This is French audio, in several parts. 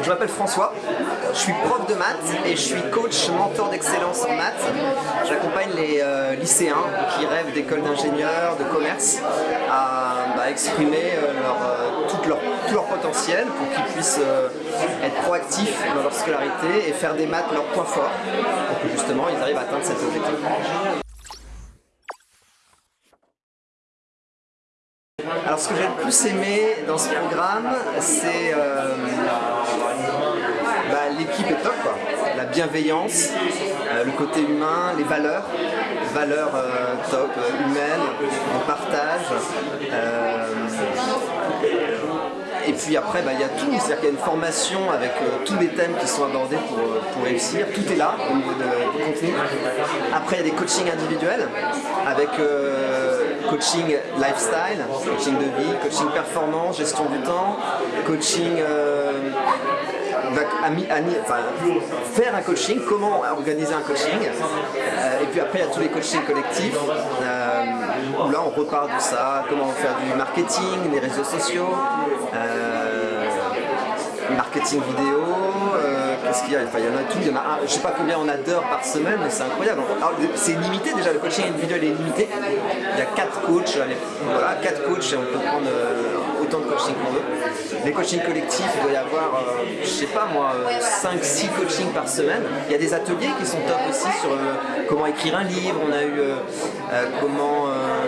je m'appelle François, je suis prof de maths et je suis coach mentor d'excellence en maths. J'accompagne les euh, lycéens qui rêvent d'école d'ingénieur, de commerce à bah, exprimer euh, euh, tout, leur, potentiel pour qu'ils puissent être proactifs dans leur scolarité et faire des maths leur point fort pour que justement ils arrivent à atteindre cet objectif. Alors ce que j'ai le plus aimé dans ce programme, c'est la bienveillance, euh, le côté humain, les valeurs, valeurs euh, top, humaines, le partage. Et puis après, bah, il y a tout, c'est-à-dire qu'il y a une formation avec tous les thèmes qui sont abordés pour, pour réussir. Tout est là au niveau de, du contenu. Après, il y a des coachings individuels avec coaching lifestyle, coaching de vie, coaching performance, gestion du temps, coaching euh, faire un coaching, comment organiser un coaching, euh, et puis après il y a tous les coachings collectifs, euh, où là on repart de ça, comment faire du marketing, les réseaux sociaux, marketing vidéo, qu'est-ce qu'il y a? Enfin, il y en a tout, il y en a je sais pas combien on a d'heures par semaine, mais c'est incroyable. C'est limité déjà, le coaching individuel est limité. Il y a 4 coachs, voilà, 4 coachs et on peut prendre euh, de coaching qu'on veut. Les coachings collectifs, il doit y avoir, euh, je sais pas moi, 5-6 euh, coachings par semaine. Il y a des ateliers qui sont top aussi sur comment écrire un livre, on a eu comment,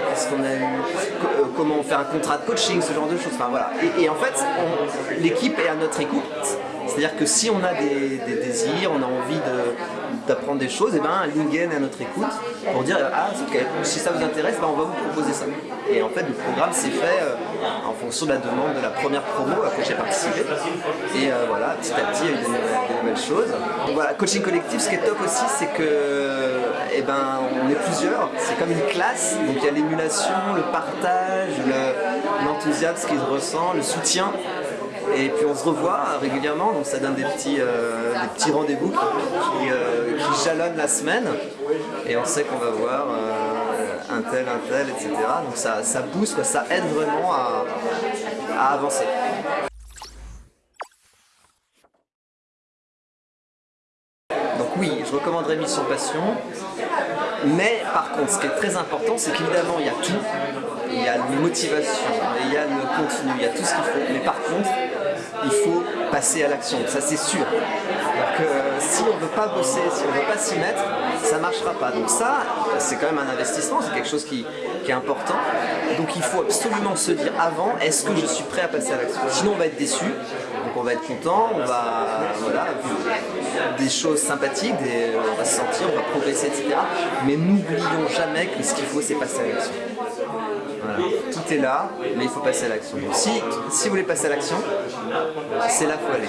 qu'est-ce qu'on a eu, comment faire un contrat de coaching, ce genre de choses. Enfin voilà. Et, en fait, l'équipe est à notre écoute. C'est-à-dire que si on a des, désirs, on a envie d'apprendre des choses, et eh ben Lingen est à notre écoute pour dire ah si ça vous intéresse, ben, on va vous proposer ça. Et en fait le programme s'est fait euh, en fonction de la demande de la première promo à laquelle j'ai participé. Et euh, voilà, petit à petit il y a eu des, nouvelles choses. Donc voilà, coaching collectif, ce qui est top aussi, c'est que eh ben, on est plusieurs, c'est comme une classe, donc il y a l'émulation, le partage, l'enthousiasme qui se ressent, le soutien. Et puis on se revoit régulièrement, donc ça donne des petits, euh, petits rendez-vous euh, qui, jalonnent la semaine. Et on sait qu'on va voir euh, un tel, un tel, etc. Donc ça, ça booste, ça aide vraiment à, à avancer. Donc oui, je recommanderais Mission Passion, mais par contre, ce qui est très important, c'est qu'évidemment, il y a tout, il y a la motivation, il y a le contenu, il y a tout ce qu'il faut, mais par contre, il faut passer à l'action, ça c'est sûr. Si on ne veut pas bosser, si on ne veut pas s'y mettre, ça ne marchera pas. Donc ça, c'est quand même un investissement, c'est quelque chose qui, est important. Donc il faut absolument se dire avant, est-ce que je suis prêt à passer à l'action? Sinon on va être déçu, donc on va être content, on va, voilà, des choses sympathiques, on va se sentir, on va progresser, etc. Mais n'oublions jamais que ce qu'il faut, c'est passer à l'action. Tout est là, mais il faut passer à l'action. si vous voulez passer à l'action, c'est là qu'il faut aller.